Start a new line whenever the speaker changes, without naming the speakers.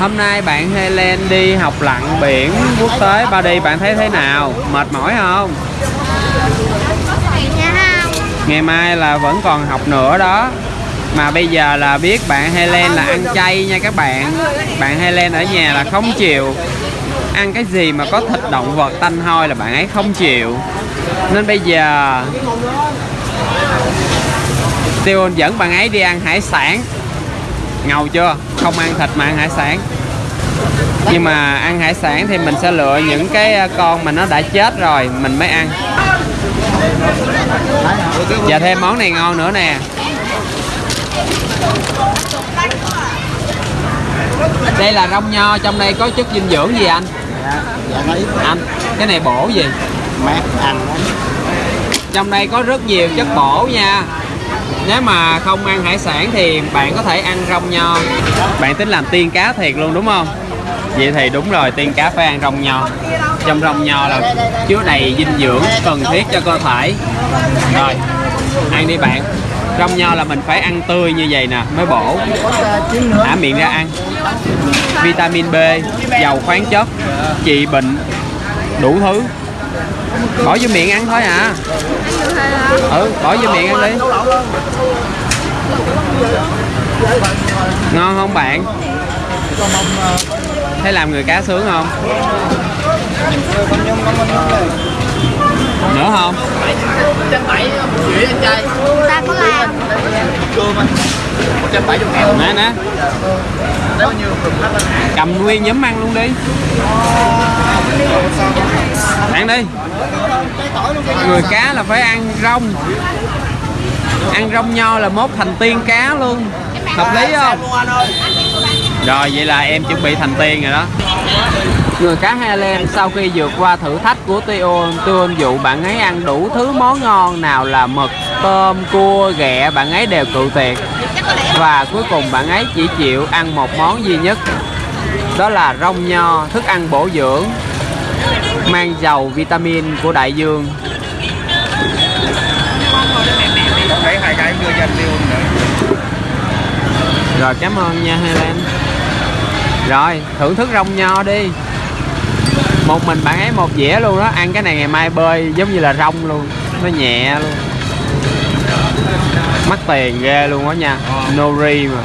Hôm nay bạn Helen đi học lặn biển quốc tế ba đi bạn thấy thế nào? Mệt mỏi không? Ngày mai là vẫn còn học nữa đó. Mà bây giờ là biết bạn Helen là ăn chay nha các bạn. Bạn Helen ở nhà là không chịu ăn cái gì mà có thịt động vật tanh hôi là bạn ấy không chịu. Nên bây giờ Tiêu dẫn bạn ấy đi ăn hải sản Ngầu chưa? Không ăn thịt mà ăn hải sản Nhưng mà ăn hải sản thì mình sẽ lựa những cái con mà nó đã chết rồi Mình mới ăn Và thêm món này ngon nữa nè Đây là rong nho, trong đây có chất dinh dưỡng gì anh?
dạ dạ
Anh, cái này bổ gì?
mát ăn
Trong đây có rất nhiều chất bổ nha nếu mà không ăn hải sản thì bạn có thể ăn rong nho Bạn tính làm tiên cá thiệt luôn đúng không? Vậy thì đúng rồi, tiên cá phải ăn rong nho Trong rong nho là chứa đầy dinh dưỡng cần thiết cho cơ thể. Rồi, ăn đi bạn. Rong nho là mình phải ăn tươi như vậy nè mới bổ. Thả miệng ra ăn. Vitamin B, giàu khoáng chất, trị bệnh, đủ thứ. Bỏ vô miệng ăn thôi à. Ừ, bỏ vô miệng ăn đi. Ngon không bạn? Thấy làm người cá sướng không? Nữa không?
ta có làm.
Nè nè. Cầm nguyên nhúm ăn luôn đi Ăn đi. Người cá là phải ăn rong. Ăn rong nho là mốt thành tiên cá luôn. Hợp lý không? Rồi vậy là em chuẩn bị thành tiên rồi đó. Người cá Highland sau khi vượt qua thử thách của tio Tion dụ bạn ấy ăn đủ thứ món ngon nào là mực, tôm, cua, ghẹ bạn ấy đều cự tuyệt. Và cuối cùng bạn ấy chỉ chịu ăn một món duy nhất. Đó là rong nho, thức ăn bổ dưỡng. Mang giàu vitamin của đại dương.
Hai
Rồi cảm ơn nha Helen. Rồi thưởng thức rong nho đi. Một mình bạn ấy một dĩa luôn đó Ăn cái này ngày mai bơi giống như là rong luôn Nó nhẹ luôn. Mắc tiền ghê luôn đó nha Nori mà